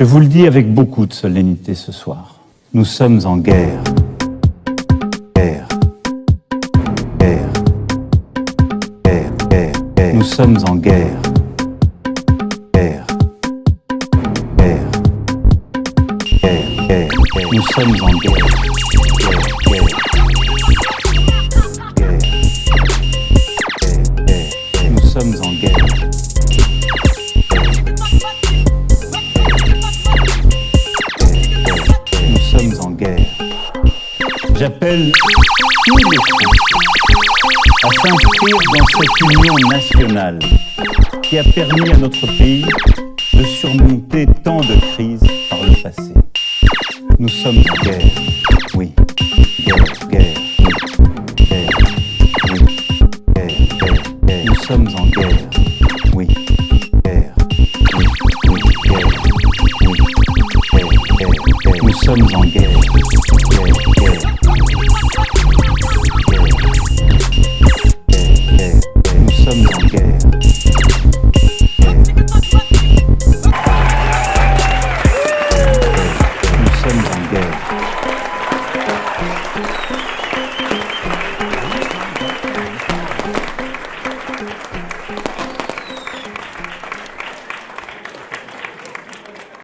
Je vous le dis avec beaucoup de solennité ce soir. Nous sommes en guerre. Guerre. Guerre. Guerre. Guerre. Nous sommes en guerre. Guerre. Guerre. Guerre. Guerre. Nous sommes en. Guerre. Nous sommes en guerre. J'appelle tous les Français à s'inscrire dans cette union nationale qui a permis à notre pays de surmonter tant de crises par le passé. Nous sommes en guerre, oui. Guerre, guerre, oui. Guerre, oui. Guerre, guerre, guerre. Nous sommes en guerre, oui. Guerre, oui, oui, guerre, oui. Guerre, guerre, guerre. Nous sommes en guerre.